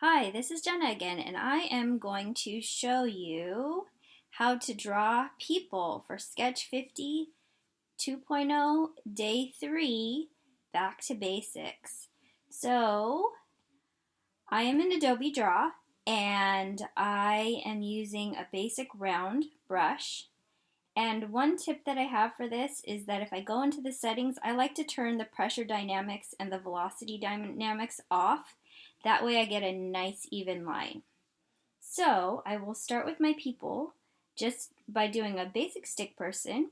Hi, this is Jenna again, and I am going to show you how to draw people for Sketch 50 2.0 Day 3 Back to Basics. So, I am in Adobe Draw, and I am using a basic round brush. And one tip that I have for this is that if I go into the settings, I like to turn the pressure dynamics and the velocity dynamics off that way I get a nice even line. So I will start with my people just by doing a basic stick person.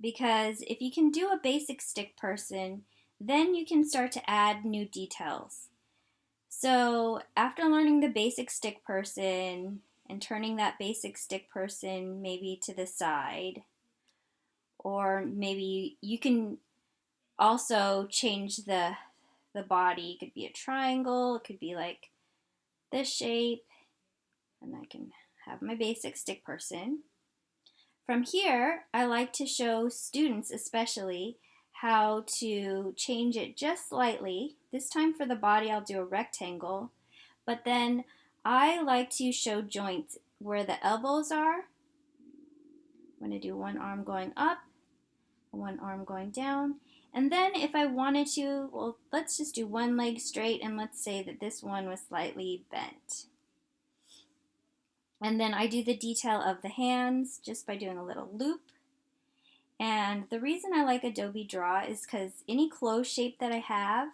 Because if you can do a basic stick person, then you can start to add new details. So after learning the basic stick person and turning that basic stick person maybe to the side, or maybe you can also change the the body. It could be a triangle, it could be like this shape, and I can have my basic stick person. From here, I like to show students especially how to change it just slightly. This time for the body, I'll do a rectangle, but then I like to show joints where the elbows are. I'm to do one arm going up, one arm going down, and then if I wanted to, well, let's just do one leg straight and let's say that this one was slightly bent. And then I do the detail of the hands just by doing a little loop. And the reason I like Adobe Draw is because any closed shape that I have,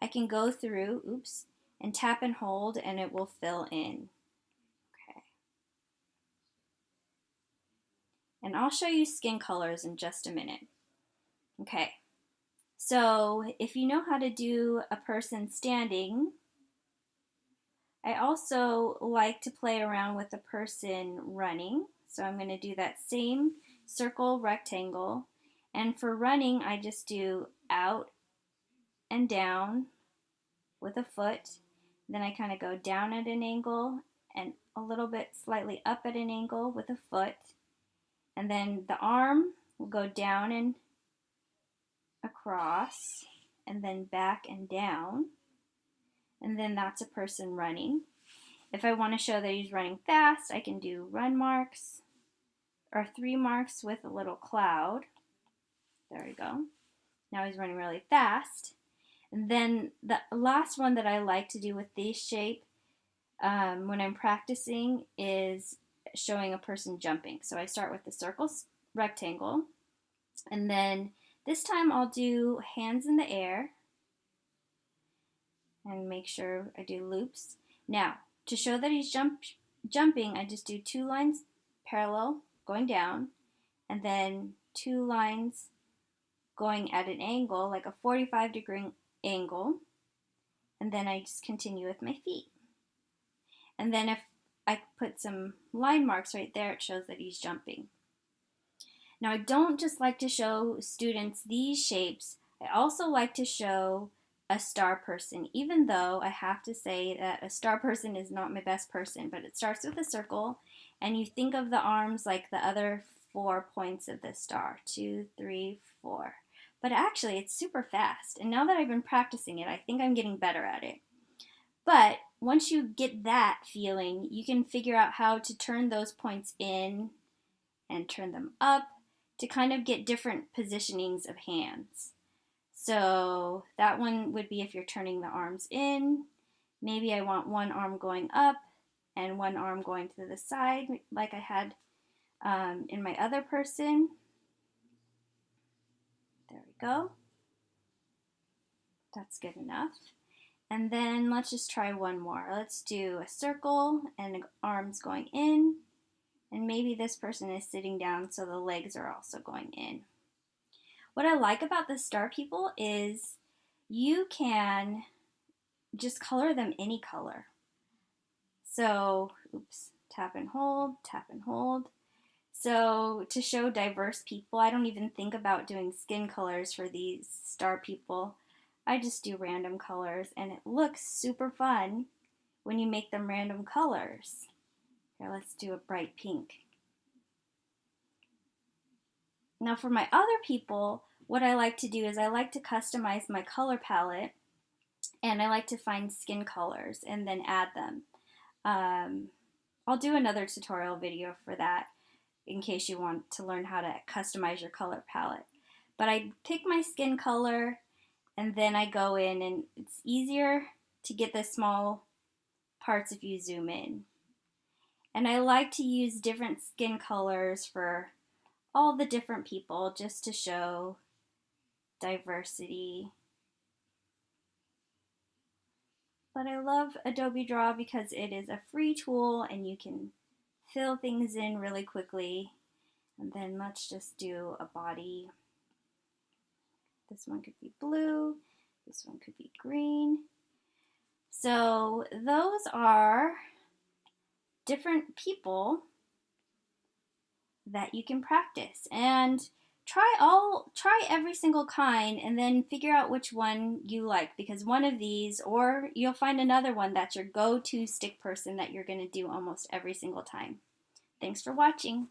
I can go through, oops, and tap and hold and it will fill in. Okay. And I'll show you skin colors in just a minute. Okay, so if you know how to do a person standing, I also like to play around with a person running. So I'm going to do that same circle rectangle. And for running, I just do out and down with a foot. Then I kind of go down at an angle and a little bit slightly up at an angle with a foot. And then the arm will go down and across and then back and down. And then that's a person running. If I want to show that he's running fast, I can do run marks or three marks with a little cloud. There we go. Now he's running really fast. And then the last one that I like to do with this shape um, when I'm practicing is showing a person jumping. So I start with the circle rectangle and then this time I'll do hands in the air and make sure I do loops. Now, to show that he's jump, jumping, I just do two lines parallel going down and then two lines going at an angle, like a 45 degree angle, and then I just continue with my feet. And then if I put some line marks right there, it shows that he's jumping. Now I don't just like to show students these shapes, I also like to show a star person, even though I have to say that a star person is not my best person, but it starts with a circle and you think of the arms like the other four points of the star, two, three, four. But actually it's super fast and now that I've been practicing it, I think I'm getting better at it. But once you get that feeling, you can figure out how to turn those points in and turn them up to kind of get different positionings of hands. So that one would be if you're turning the arms in. Maybe I want one arm going up and one arm going to the side like I had um, in my other person. There we go. That's good enough. And then let's just try one more. Let's do a circle and arms going in and maybe this person is sitting down so the legs are also going in. What I like about the star people is you can just color them any color. So, oops, tap and hold, tap and hold. So to show diverse people, I don't even think about doing skin colors for these star people. I just do random colors and it looks super fun when you make them random colors. Here, let's do a bright pink. Now for my other people, what I like to do is I like to customize my color palette and I like to find skin colors and then add them. Um, I'll do another tutorial video for that in case you want to learn how to customize your color palette. But I pick my skin color and then I go in and it's easier to get the small parts if you zoom in. And I like to use different skin colors for all the different people just to show diversity. But I love Adobe Draw because it is a free tool and you can fill things in really quickly. And then let's just do a body. This one could be blue. This one could be green. So those are different people that you can practice and try all try every single kind and then figure out which one you like because one of these or you'll find another one that's your go-to stick person that you're going to do almost every single time. Thanks for watching.